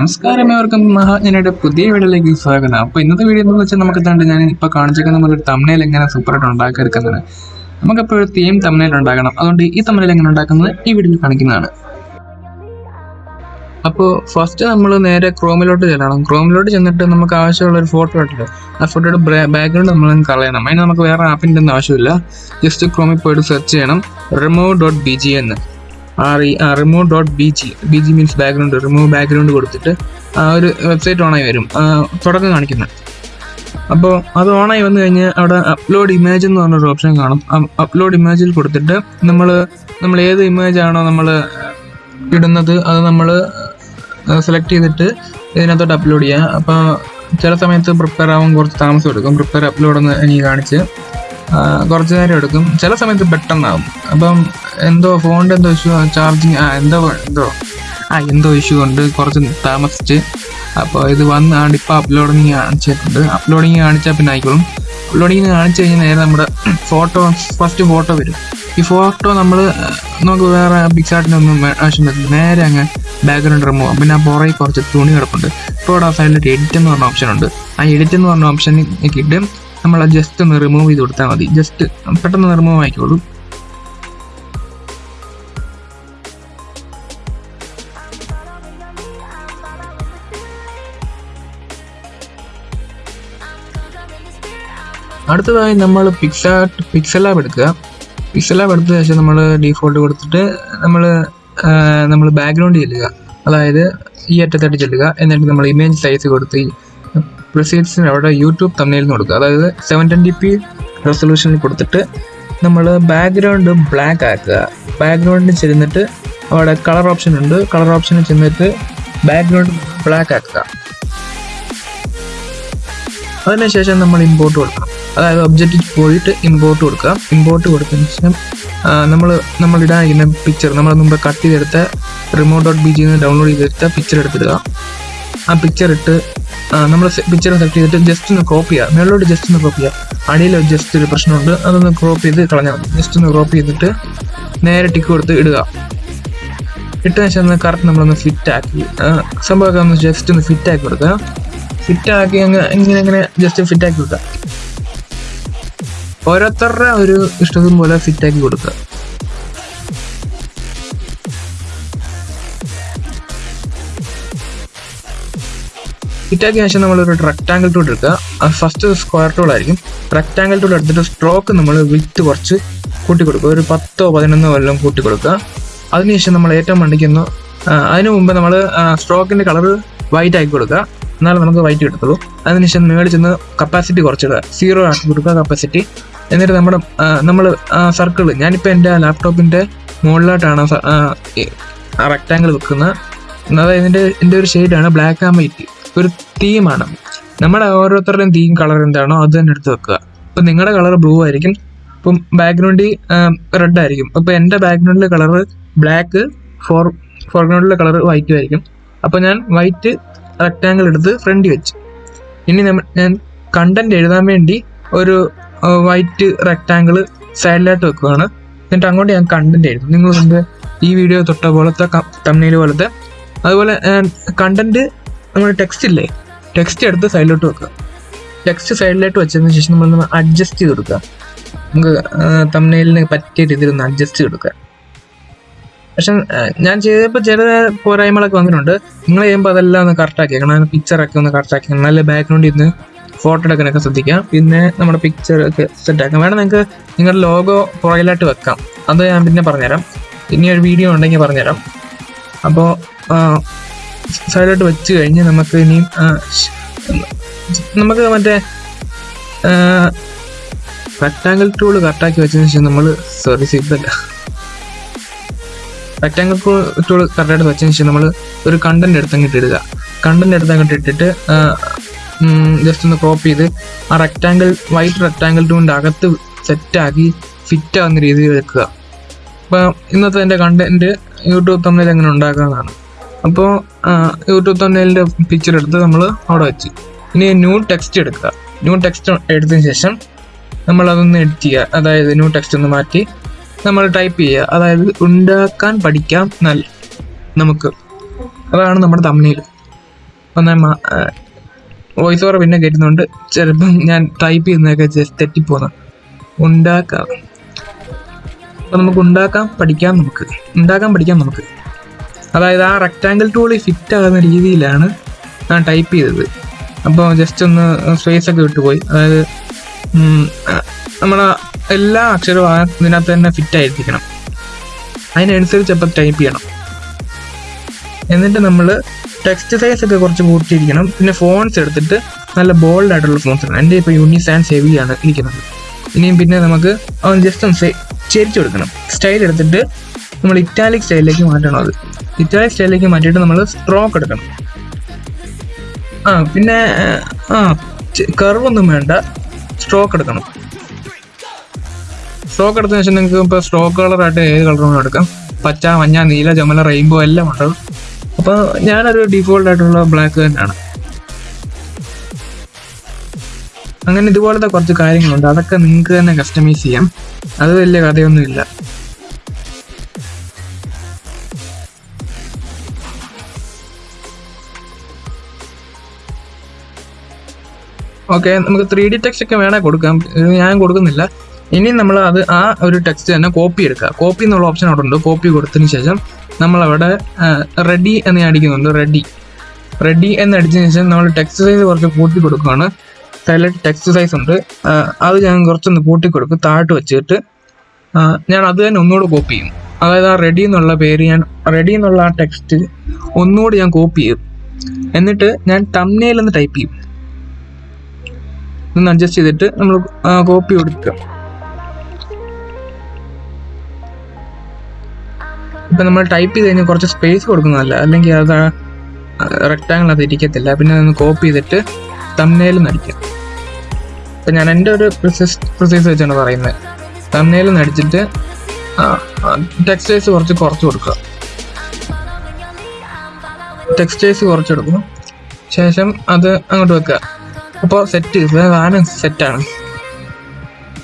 നമസ്കാരം ഏവർക്കും. മഹാജ്ഞനയുടെ പുതിയ വീഡിയോയിലേക്ക് സ്വാഗതം. അപ്പോൾ ഇന്നത്തെ വീഡിയോ എന്ന് വെച്ചാൽ നമുക്ക് തണ്ട് ഞാൻ ഇപ്പോൾ കാണിച്ചേക്കുന്ന ഒരു തമ്മനയിൽ എങ്ങനെ സൂപ്പറായിട്ട് ഉണ്ടാക്കിയെടുക്കുന്നത് നമുക്കപ്പോൾ ഒരു തീം തമ്മനയിൽ ഉണ്ടാക്കണം. അതുകൊണ്ട് ഈ തമ്മനയിൽ എങ്ങനെ ഉണ്ടാക്കുന്നത് ഈ വീഡിയോയിൽ കാണിക്കുന്നതാണ്. അപ്പോൾ ഫസ്റ്റ് നമ്മൾ നേരെ ക്രോമിലോട്ട് ചെല്ലണം. ക്രോമിലോട്ട് ചെന്നിട്ട് നമുക്ക് ആവശ്യമുള്ള ഒരു ഫോട്ടോ ഇട്ടിട്ട് ആ ഫോട്ടോയുടെ ബാക്ക്ഗ്രൗണ്ട് നമ്മൾ കളയണം. അതിന് നമുക്ക് വേറെ ആപ്പിന്റെ ഒന്നും ആവശ്യമില്ല. ജസ്റ്റ് ക്രോമിൽ പോയിട്ട് സെർച്ച് ചെയ്യണം. റിമൂവ് ഡോട്ട് ബി ജി എന്ന് remove dot B G B G means background remove background കൊടുത്തിട്ട് ആ ഒരു വെബ്സൈറ്റ് ഓണായി വരും. തുടക്കം കാണിക്കുന്നത് അപ്പോൾ അത് ഓണായി വന്നു കഴിഞ്ഞാൽ അവിടെ അപ്ലോഡ് ഇമേജ് എന്ന് പറഞ്ഞൊരു ഓപ്ഷൻ കാണും. അപ്ലോഡ് ഇമേജിൽ കൊടുത്തിട്ട് നമ്മൾ നമ്മൾ ഏത് ഇമേജ് ആണോ നമ്മൾ ഇടുന്നത് അത് നമ്മൾ സെലക്ട് ചെയ്തിട്ട് ഇതിനകത്തോട്ട് അപ്ലോഡ് ചെയ്യാം. അപ്പോൾ ചില സമയത്ത് പ്രിപ്പയർ ആവാൻ കുറച്ച് താമസം എടുക്കും. പ്രിപ്പയർ അപ്ലോഡ് എന്ന് എനിക്ക് കാണിച്ച് കുറച്ച് നേരം എടുക്കും. ചില സമയത്ത് പെട്ടെന്നാകും അപ്പം എന്തോ ഫോണിന്റെ എന്തോ ഇഷ്യൂ ചാർജിങ് ആ എന്തോ എന്തോ. ആ എന്തോ ഇഷ്യൂ ഉണ്ട്. കുറച്ച് താമസിച്ച്. അപ്പോൾ ഇത് വന്ന് ആണ് ഇപ്പോൾ അപ്ലോഡിങ് കാണിച്ചിട്ടുണ്ട്. അപ്ലോഡിങ് കാണിച്ചാൽ പിന്നെ ആയിക്കോളും. അപ്ലോഡിങ് കാണിച്ചു കഴിഞ്ഞാൽ നേരെ നമ്മുടെ ഫോട്ടോ ഫസ്റ്റ് ഫോട്ടോ വരും. ഈ ഫോട്ടോ നമ്മൾ നമുക്ക് വേറെ പിക്സാർട്ടിനൊന്നും ആവശ്യം വരുന്നത് നേരെ അങ്ങ് ബാക്ക്ഗ്രൗണ്ട് റിമൂവ് പിന്നെ ആ പുറകെ കുറച്ച് തുണി കിടപ്പുണ്ട്. ഇപ്പോൾ ആ സൈഡിൽ എഡിറ്റ് എന്ന് പറഞ്ഞ ഓപ്ഷൻ ഉണ്ട്. ആ എഡിറ്റ് എന്ന് പറഞ്ഞ ഓപ്ഷൻ ഇട്ട് നമ്മൾ ജസ്റ്റ് ഒന്ന് റിമൂവ് ചെയ്ത് കൊടുത്താൽ മതി. ജസ്റ്റ് പെട്ടെന്ന് റിമൂവ് ആയിക്കോളൂ. അടുത്തതായി നമ്മൾ പിക്സാർട്ട് പിക്സൽ ആപ്പ് എടുക്കുക. പിക്സൽ ആപ്പ് എടുത്ത ശേഷം നമ്മൾ ഡീഫോൾട്ട് കൊടുത്തിട്ട് നമ്മൾ നമ്മൾ ബാക്ക്ഗ്രൗണ്ട് ചെല്ലുക. അതായത് ഈ അറ്റത്തായിട്ട് ചെല്ലുക. എന്നിട്ട് നമ്മൾ ഇമേജ് സൈസ് കൊടുത്ത് പ്രൊസീഡ്സിന് അവിടെ യൂട്യൂബ് തമ്മിൽ കൊടുക്കുക. അതായത് സെവൻ ട്വന്റി പി റെസൊല്യൂഷനിൽ കൊടുത്തിട്ട് നമ്മൾ ബാക്ക്ഗ്രൗണ്ട് ബ്ലാക്ക് ആക്കുക. ബാക്ക്ഗ്രൗണ്ടിൽ ചെന്നിട്ട് അവിടെ കളർ ഓപ്ഷൻ ഉണ്ട്. കളർ ഓപ്ഷനിൽ ചെന്നിട്ട് ബാക്ക്ഗ്രൗണ്ട് ബ്ലാക്ക് ആക്കുക. അതിനുശേഷം നമ്മൾ ഇമ്പോർട്ട് കൊടുക്കണം. അതായത് ഒബ്ജക്റ്റിൽ പോയിട്ട് ഇമ്പോർട്ട് കൊടുക്കുക. ഇമ്പോർട്ട് കൊടുത്തതിന് ശേഷം നമ്മൾ നമ്മൾ ഇടാനിരിക്കുന്ന പിക്ചർ നമ്മൾ മുമ്പ് കട്ട് ചെയ്തെടുത്ത റിമോട്ട് ഡോട്ട് ബി ജിന്ന് ഡൗൺലോഡ് ചെയ്തെടുത്ത പിക്ചർ എടുത്തിടുക. ആ പിക്ചർ ഇട്ട് നമ്മൾ പിക്ചർ സെലക്ട് ചെയ്തിട്ട് ജസ്റ്റ് ഒന്ന് ക്രോപ്പ് ചെയ്യുക മുകളിലോട്ട് ജസ്റ്റ് ഒന്ന് ക്രോപ്പ് ചെയ്യുക അടിയിൽ ജസ്റ്റ് ഒരു പ്രശ്നമുണ്ട്. അതൊന്ന് ക്രോപ്പ് ചെയ്ത് കളഞ്ഞാൽ മതി. ജസ്റ്റ് ഒന്ന് ക്രോപ്പ് ചെയ്തിട്ട് നേരെ ടിക്ക് കൊടുത്ത് ഇടുക. ഇട്ടതിന് ശേഷം കറക്റ്റ് നമ്മളൊന്ന് ഫിറ്റ് ആക്കി. സംഭവമൊക്കെ ഒന്ന് ജസ്റ്റ് ഒന്ന് ഫിറ്റ് ആക്കി കൊടുക്കുക. ഫിറ്റ് ആക്കി അങ്ങ് ഇങ്ങനെ ഇങ്ങനെ ജസ്റ്റ് ഫിറ്റ് ആക്കി കൊടുക്കുക. ഓരോരുത്തരുടെ ഒരു ഇഷ്ടത്തിന് പോലെ ഫിറ്റ് ആക്കി കൊടുക്കുക. ഫിറ്റാക്കിയ ശേഷം നമ്മളൊരു റെക്ടാങ്കിൾ ടൂൾ എടുക്കുക. അത് ഫസ്റ്റ് സ്ക്വയർ ടൂൾ ആയിരിക്കും. റെക്ടാങ്കിൾ ടൂൾ എടുത്തിട്ട് സ്ട്രോക്ക് നമ്മൾ വിത്ത് കുറച്ച് കൂട്ടി കൊടുക്കുക ഒരു പത്തോ പതിനൊന്നോ എല്ലാം കൂട്ടി കൊടുക്കുക അതിനുശേഷം നമ്മൾ ഏറ്റവും മണ്ടിക്കുന്നു അതിനു മുമ്പ് നമ്മൾ സ്ട്രോക്കിന്റെ കളർ വൈറ്റ് ആക്കി കൊടുക്കുക. എന്നാലും നമുക്ക് വൈറ്റ് കിട്ടത്തുള്ളൂ. അതിനുശേഷം മേളിൽ ചെന്ന് കപ്പാസിറ്റി കുറച്ചിടുക. സീറോ ആക്കി കൊടുക്കുക കപ്പാസിറ്റി എന്നിട്ട് നമ്മുടെ നമ്മൾ സർക്കിൾ ഞാനിപ്പോൾ എന്റെ ലാപ്ടോപ്പിന്റെ മുകളിലോട്ടാണ് റെക്റ്റാങ്കിൾ വെക്കുന്നത്. അതായത് ഇതിന്റെ എന്റെ ഒരു ഷെയ്ഡാണ് ബ്ലാക്ക് ആൻഡ് വൈറ്റ് ഒരു തീമാണ് നമ്മുടെ ഓരോരുത്തരുടെയും തീം കളർ എന്താണോ അത് തന്നെ എടുത്ത് വെക്കുക. ഇപ്പം നിങ്ങളുടെ കളർ ബ്ലൂ ആയിരിക്കും. ഇപ്പം ബാക്ക്ഗ്രൗണ്ടിൽ റെഡ് ആയിരിക്കും. അപ്പോൾ എന്റെ ബാക്ക്ഗ്രൗണ്ടിലെ കളർ ബ്ലാക്ക് ഫോർ ഫോർഗ്രൗണ്ടിലെ കളർ വൈറ്റ് ആയിരിക്കും. അപ്പോൾ ഞാൻ വൈറ്റ് റെക്റ്റാങ്കിൾ എടുത്ത് ഫ്രണ്ടിൽ വെച്ച്. ഇനി നമ്മൾ ഞാൻ കണ്ടന്റ് എഴുതാൻ വേണ്ടി ഒരു വൈറ്റ് റെക്റ്റാങ്കിൾ സൈഡിലായിട്ട് വെക്കുകയാണ് എന്നിട്ട് അങ്ങോട്ട് ഞാൻ കണ്ടന്റ് എഴുതും. നിങ്ങൾ ഈ വീഡിയോ തൊട്ട പോലത്തെ തമ്മിൽ പോലത്തെ. അതുപോലെ കണ്ടന്റ് നമ്മൾ ടെക്സ്റ്റ് ഇല്ലേ? ടെക്സ്റ്റ് എടുത്ത് സൈഡിലോട്ട് വെക്കുക ടെക്സ്റ്റ് സൈഡിലോട്ട് വെച്ചതിന് ശേഷം നമ്മൾ അഡ്ജസ്റ്റ് ചെയ്ത് കൊടുക്കുക നമുക്ക് തമ്മിലിന് പറ്റിയ രീതിയിൽ ഒന്ന് അഡ്ജസ്റ്റ് ചെയ്ത് കൊടുക്കുക പക്ഷെ ഞാൻ ചെയ്തപ്പോൾ ചില പോരായ്മകളൊക്കെ വന്നിട്ടുണ്ട്. നിങ്ങൾ ചെയ്യുമ്പോൾ അതെല്ലാം ഒന്ന് കറക്റ്റാക്കി കാരണം പിക്ചറൊക്കെ ഒന്ന് കറക്റ്റാക്കി നല്ല ബാക്ക്ഗ്രൗണ്ടിൽ നിന്ന് ഫോട്ടോ എടുക്കാനൊക്കെ ശ്രദ്ധിക്കാം. പിന്നെ നമ്മുടെ പിക്ചർ ഒക്കെ സെറ്റ് ആക്കാം. വേണം നിങ്ങൾക്ക് നിങ്ങളുടെ ലോഗോ പുറകിലായിട്ട് വെക്കാം. അത് ഞാൻ പിന്നെ പറഞ്ഞുതരാം. ഇനി ഒരു വീഡിയോ ഉണ്ടെങ്കിൽ പറഞ്ഞുതരാം. അപ്പോൾ സൈഡിലോട്ട് വെച്ച് കഴിഞ്ഞ് നമുക്ക് ഇനിയും നമുക്ക് മറ്റേ റെക്ടാങ്കിൾ ടൂൾ കറക്റ്റാക്കി വെച്ചതിന് ശേഷം നമ്മൾ സോറി സീറ്റ് റെക്ടാങ്കിൾ ടൂൾ കറക്റ്റായിട്ട് വെച്ചതിന് ശേഷം നമ്മൾ ഒരു കണ്ടന്റ് എടുത്തങ്ങിട്ട് ഇടുക കണ്ടന്റ് എടുത്തങ്ങിട്ട് ഇട്ടിട്ട് ജസ്റ്റ് ഒന്ന് ക്രോപ്പ് ചെയ്ത് ആ റെക്ടാങ്കിൾ വൈറ്റ് റെക്ടാങ്കിൾ ടൂളിന്റെ അകത്ത് സെറ്റാക്കി ഫിറ്റ് ആവുന്ന രീതിയിൽ വെക്കുക. അപ്പം ഇന്നത്തെ എന്റെ കണ്ടന്റ് യൂട്യൂബ് തമ്മിൽ എങ്ങനെ ഉണ്ടാക്കാമെന്നാണ് അപ്പോൾ യൂട്യൂബ് തന്നെ പിക്ചർ എടുത്ത് നമ്മൾ അവിടെ വെച്ച്. ഇനി ന്യൂ ടെക്സ്റ്റ് എടുക്കുക. ന്യൂ ടെക്സ്റ്റ് എടുത്തതിന് ശേഷം നമ്മൾ അതൊന്ന് എഡിറ്റ് ചെയ്യുക. അതായത് ന്യൂ ടെക്സ്റ്റ് ഒന്ന് മാറ്റി നമ്മൾ ടൈപ്പ് ചെയ്യുക. അതായത് ഉണ്ടാക്കാൻ പഠിക്കാം നല്ല നമുക്ക്. അതാണ് നമ്മുടെ തമ്മിൽ അപ്പം വോയിസ് ഓവർ പിന്നെ കയറ്റുന്നുണ്ട് ചിലപ്പം ഞാൻ ടൈപ്പ് ചെയ്യുന്നതൊക്കെ ജസ്റ്റ് തെറ്റിപ്പോന്ന്. ഉണ്ടാക്കാം. അപ്പം നമുക്ക് ഉണ്ടാക്കാം പഠിക്കാം നമുക്ക്. ഉണ്ടാക്കാൻ പഠിക്കാം നമുക്ക്. അതായത് ആ റെക്റ്റാങ്കിൾ ടൂളിൽ ഫിറ്റ് ആകുന്ന രീതിയിലാണ് ഞാൻ ടൈപ്പ് ചെയ്തത്. അപ്പോൾ ജസ്റ്റ് ഒന്ന് സ്പേസ് ഒക്കെ വിട്ടുപോയി അതായത് നമ്മളെ എല്ലാ അക്ഷരവും ഇതിനകത്ത് തന്നെ ഫിറ്റ് ആയിരിക്കണം. അതിനനുസരിച്ച് അപ്പം ടൈപ്പ് ചെയ്യണം. എന്നിട്ട് നമ്മൾ ടെക്സ്റ്റ് സൈസ് ഒക്കെ കുറച്ച് കൂട്ടിയിരിക്കണം. പിന്നെ ഫോൺസ് എടുത്തിട്ട് നല്ല ബോൾഡ് ആയിട്ടുള്ള ഫോൺസ് ആണ് എന്റെ ഇപ്പോൾ യൂണി സാൻസ് ഹെവി ആണ് ഇരിക്കുന്നത്. ഇനിയും പിന്നെ നമുക്ക് അവൻ ജസ്റ്റ് ഒന്ന് ചെരിച്ചു കൊടുക്കണം. സ്റ്റൈൽ എടുത്തിട്ട് നമ്മൾ ഇറ്റാലിക് സ്റ്റൈലിലേക്ക് മാറ്റണം അത്. ഇറ്റാലിക് സ്റ്റൈലിലേക്ക് മാറ്റിയിട്ട് നമ്മൾ സ്ട്രോക്ക് എടുക്കണം. ആ പിന്നെ ആ കർവ് ഒന്നും വേണ്ട. സ്ട്രോക്ക് എടുക്കണം. സ്ട്രോക്ക് എടുത്തതിന് ശേഷം നിങ്ങൾക്ക് ഇപ്പോൾ സ്ട്രോക്ക് കളറായിട്ട് ഏത് കളറും എടുക്കാം. പച്ച മഞ്ഞ നീല ചുമല റെയിൻബോ എല്ലാം ഉണ്ടാവും. അപ്പോൾ ഞാനൊരു ഡിഫോൾട്ട് ആയിട്ടുള്ള ബ്ലാക്ക് തന്നെയാണ്. അങ്ങനെ ഇതുപോലത്തെ കുറച്ച് കാര്യങ്ങളുണ്ട്. അതൊക്കെ നിങ്ങൾക്ക് തന്നെ കസ്റ്റമൈസ് ചെയ്യാം. അത് വലിയ കഥയൊന്നുമില്ല. ഓക്കെ നമുക്ക് ത്രീ ഡി ടെക്സ്റ്റ് ഒക്കെ വേണേൽ കൊടുക്കാം. ഞാൻ കൊടുക്കുന്നില്ല. ഇനി നമ്മൾ അത് ആ ഒരു ടെക്സ്റ്റ് തന്നെ കോപ്പി എടുക്കുക. കോപ്പി എന്നുള്ള ഓപ്ഷൻ അവിടെ ഉണ്ട്. കോപ്പി കൊടുത്തതിന് ശേഷം നമ്മളവിടെ റെഡി എന്ന് അടിക്കുന്നുണ്ട്. റെഡി റെഡി എന്ന് അടിച്ചതിന് ശേഷം നമ്മൾ ടെക്സ്റ്റ് സൈസ് കുറച്ച് കൂട്ടി കൊടുക്കുകയാണ്. സൈലന്റ് ടെക്സ്റ്റ് സൈസ് ഉണ്ട്. അത് ഞാൻ കുറച്ചൊന്ന് കൂട്ടി കൊടുക്കും താഴ്ത്ത് വെച്ചിട്ട് ഞാൻ അത് തന്നെ ഒന്നുകൂടെ കോപ്പി ചെയ്യും. അതായത് ആ റെഡി എന്നുള്ള പേര് ഞാൻ റെഡി എന്നുള്ള ആ ടെക്സ്റ്റ് ഒന്നുകൂടി ഞാൻ കോപ്പി ചെയ്യും. എന്നിട്ട് ഞാൻ തമ്നയിൽ എന്ന് ടൈപ്പ് ചെയ്യും. ഒന്ന് അഡ്ജസ്റ്റ് ചെയ്തിട്ട് നമ്മൾ കോപ്പി കൊടുക്കുക. ഇപ്പം നമ്മൾ ടൈപ്പ് ചെയ്ത് കഴിഞ്ഞാൽ കുറച്ച് സ്പേസ് കൊടുക്കുന്നതല്ല. അല്ലെങ്കിൽ അത് റെക്റ്റാങ്കിൾ അത് ഇരിക്കത്തില്ല. പിന്നെ അതൊന്ന് കോപ്പി ചെയ്തിട്ട് തമ്നയിൽ നടിക്കാം ഇപ്പം ഞാൻ എന്റെ ഒരു പ്രൊസസ് പ്രൊസീസ് വെച്ചാണ് പറയുന്നത്. തമ്നയിൽ നടിച്ചിട്ട് ടെക്സ്റ്റൈസ് കുറച്ച് കുറച്ച് കൊടുക്കുക. ടെക്സ്റ്റൈസ് കുറച്ചെടുക്കും ശേഷം അത് അങ്ങോട്ട് വെക്കുക. അപ്പോൾ സെറ്റ് സാധനം സെറ്റാണ്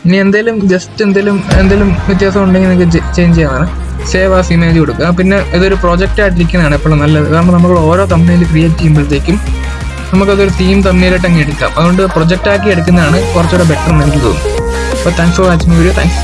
ഇനി എന്തെങ്കിലും ജസ്റ്റ് എന്തെങ്കിലും എന്തെങ്കിലും വ്യത്യാസം ഉണ്ടെങ്കിൽ നിങ്ങൾക്ക് ചേഞ്ച് ചെയ്യാനാണ് സേവ് ആസ് ഇമേജ് കൊടുക്കുക. പിന്നെ ഇതൊരു പ്രോജക്റ്റ് ആയിട്ടിരിക്കുന്നതാണ് എപ്പോഴും നല്ലത്. കാരണം നമ്മൾ ഓരോ തമ്മിൽ ക്രിയേറ്റ് ചെയ്യുമ്പോഴത്തേക്കും നമുക്കതൊരു തീം തമ്മിലായിട്ട് അങ്ങ് എടുക്കാം. അതുകൊണ്ട് പ്രൊജക്റ്റ് ആക്കി എടുക്കുന്നതാണ് കുറച്ചുകൂടെ ബെറ്റർ എന്ന് എനിക്ക് തോന്നുന്നു. അപ്പോൾ thanks for watching video thanks